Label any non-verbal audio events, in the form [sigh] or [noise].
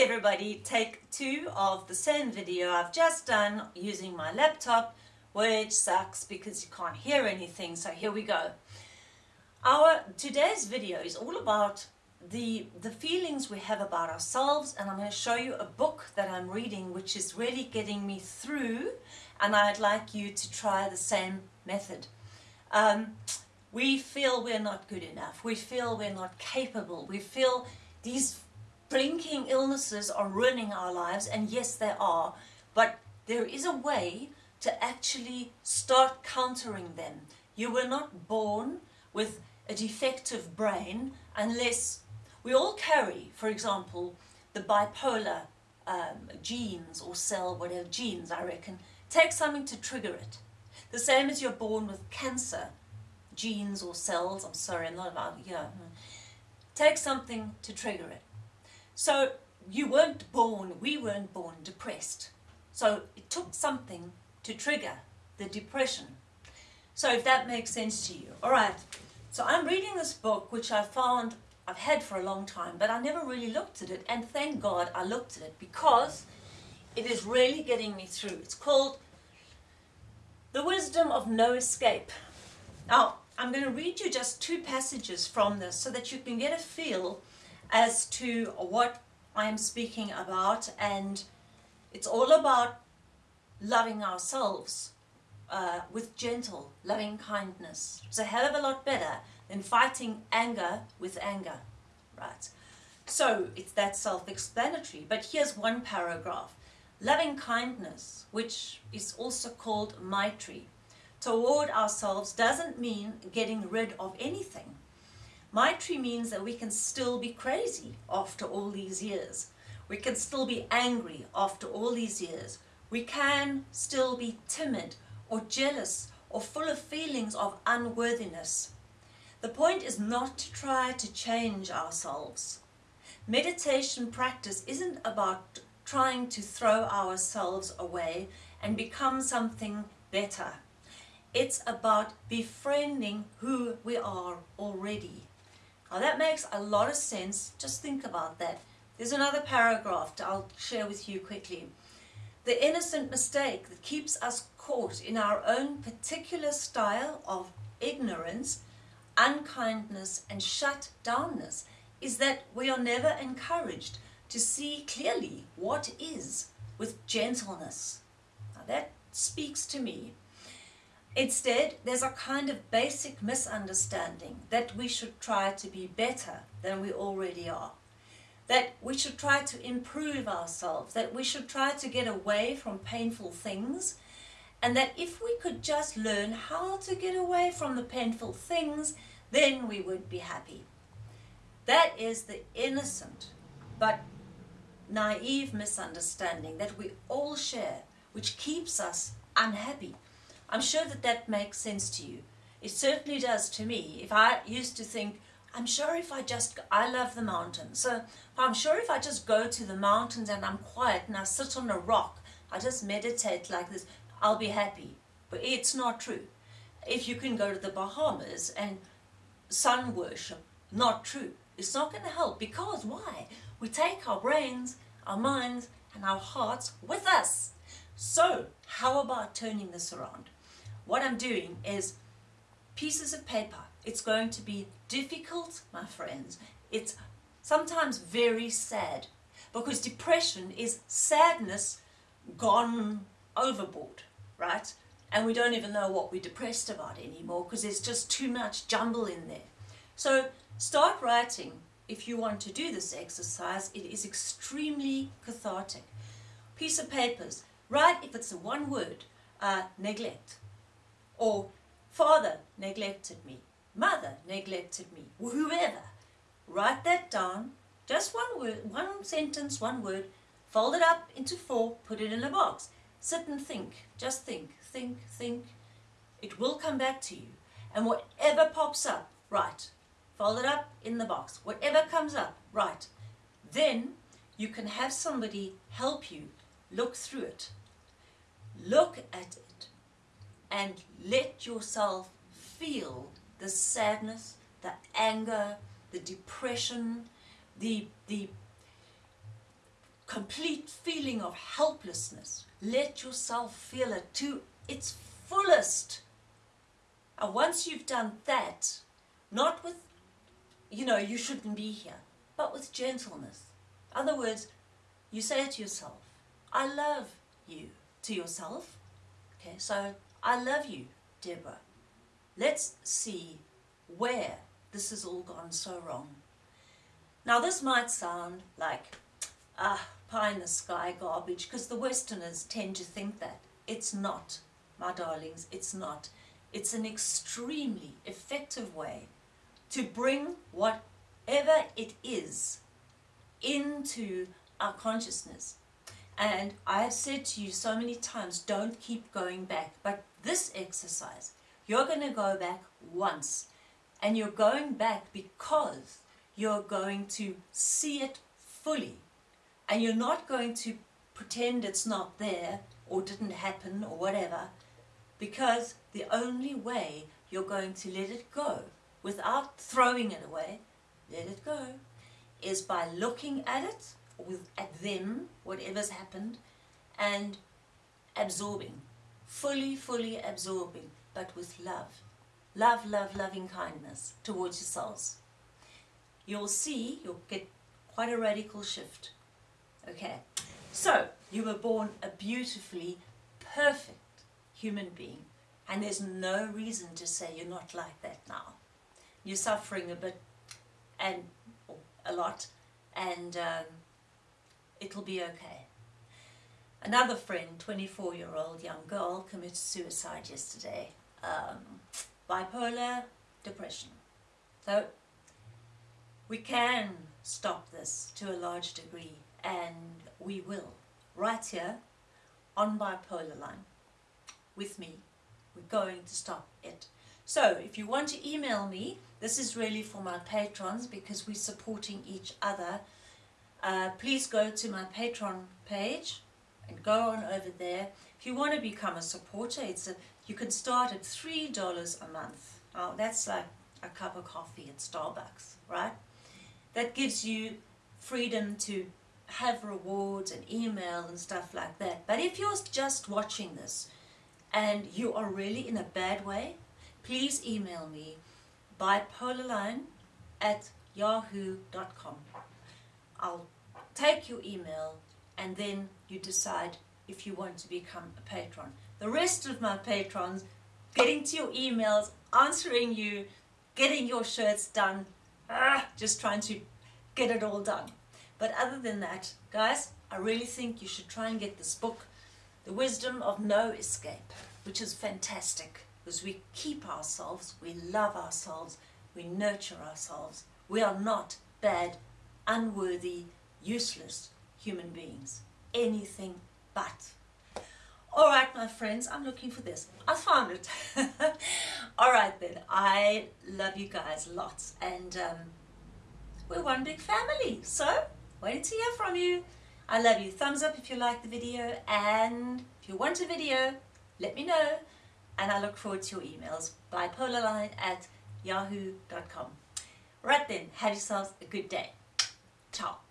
Everybody, take two of the same video I've just done using my laptop, which sucks because you can't hear anything, so here we go. Our today's video is all about the, the feelings we have about ourselves and I'm going to show you a book that I'm reading which is really getting me through and I'd like you to try the same method. Um, we feel we're not good enough, we feel we're not capable, we feel these blinking illnesses are ruining our lives and yes they are but there is a way to actually start countering them. You were not born with a defective brain unless we all carry, for example, the bipolar um, genes or cell, whatever genes I reckon, take something to trigger it. The same as you're born with cancer genes or cells, I'm sorry, I'm not about, yeah, take something to trigger it. So you weren't born, we weren't born depressed. So it took something to trigger the depression. So if that makes sense to you. All right, so I'm reading this book which I found I've had for a long time, but I never really looked at it. And thank God I looked at it because it is really getting me through. It's called The Wisdom of No Escape. Now, I'm going to read you just two passages from this so that you can get a feel as to what I'm speaking about and it's all about loving ourselves uh, with gentle, loving kindness. It's a hell of a lot better than fighting anger with anger, right? So it's that self-explanatory, but here's one paragraph. Loving kindness, which is also called Maitri, toward ourselves doesn't mean getting rid of anything. Maitri means that we can still be crazy after all these years. We can still be angry after all these years. We can still be timid or jealous or full of feelings of unworthiness. The point is not to try to change ourselves. Meditation practice isn't about trying to throw ourselves away and become something better. It's about befriending who we are already. Now that makes a lot of sense. Just think about that. There's another paragraph I'll share with you quickly. The innocent mistake that keeps us caught in our own particular style of ignorance, unkindness and shut downness is that we are never encouraged to see clearly what is with gentleness. Now that speaks to me Instead, there's a kind of basic misunderstanding that we should try to be better than we already are. That we should try to improve ourselves, that we should try to get away from painful things, and that if we could just learn how to get away from the painful things, then we would be happy. That is the innocent but naive misunderstanding that we all share, which keeps us unhappy. I'm sure that that makes sense to you. It certainly does to me. If I used to think, I'm sure if I just, I love the mountains. So I'm sure if I just go to the mountains and I'm quiet and I sit on a rock, I just meditate like this, I'll be happy. But it's not true. If you can go to the Bahamas and sun worship, not true. It's not going to help because why? We take our brains, our minds and our hearts with us. So how about turning this around? What I'm doing is pieces of paper. It's going to be difficult, my friends. It's sometimes very sad because depression is sadness gone overboard, right? And we don't even know what we're depressed about anymore because there's just too much jumble in there. So start writing if you want to do this exercise. It is extremely cathartic. Piece of papers. Write if it's a one word, uh, neglect or father neglected me, mother neglected me, whoever. Write that down, just one word, one sentence, one word, fold it up into four, put it in a box. Sit and think, just think, think, think. It will come back to you. And whatever pops up, write. Fold it up in the box. Whatever comes up, write. Then you can have somebody help you look through it. Look at and let yourself feel the sadness, the anger, the depression, the, the complete feeling of helplessness. Let yourself feel it to its fullest. And once you've done that, not with, you know, you shouldn't be here, but with gentleness. In other words, you say to yourself, I love you to yourself. Okay, so I love you, Deborah. Let's see where this has all gone so wrong. Now this might sound like ah, pie in the sky garbage because the Westerners tend to think that. It's not, my darlings, it's not. It's an extremely effective way to bring whatever it is into our consciousness. And I have said to you so many times, don't keep going back. But this exercise, you're going to go back once. And you're going back because you're going to see it fully. And you're not going to pretend it's not there or didn't happen or whatever. Because the only way you're going to let it go without throwing it away, let it go, is by looking at it with at them, whatever's happened, and absorbing, fully, fully absorbing, but with love. Love, love, loving kindness towards yourselves. You'll see, you'll get quite a radical shift. Okay, so you were born a beautifully perfect human being, and there's no reason to say you're not like that now. You're suffering a bit, and a lot, and um, it'll be okay. Another friend, 24-year-old young girl, committed suicide yesterday. Um, bipolar depression. So we can stop this to a large degree and we will. Right here on Bipolar Line with me. We're going to stop it. So if you want to email me, this is really for my patrons because we're supporting each other uh, please go to my Patreon page and go on over there. If you want to become a supporter, it's a, you can start at $3 a month. Oh, that's like a cup of coffee at Starbucks, right? That gives you freedom to have rewards and email and stuff like that. But if you're just watching this and you are really in a bad way, please email me bipolarline at yahoo.com. I'll take your email and then you decide if you want to become a patron. The rest of my patrons, getting to your emails, answering you, getting your shirts done, ah, just trying to get it all done. But other than that, guys, I really think you should try and get this book, The Wisdom of No Escape, which is fantastic because we keep ourselves, we love ourselves, we nurture ourselves. We are not bad unworthy, useless human beings. Anything but. All right, my friends, I'm looking for this. I found it. [laughs] All right, then. I love you guys lots. And um, we're one big family. So, waiting to hear from you. I love you. Thumbs up if you like the video. And if you want a video, let me know. And I look forward to your emails. Bipolarline at yahoo.com. Right then, have yourselves a good day. Tchau!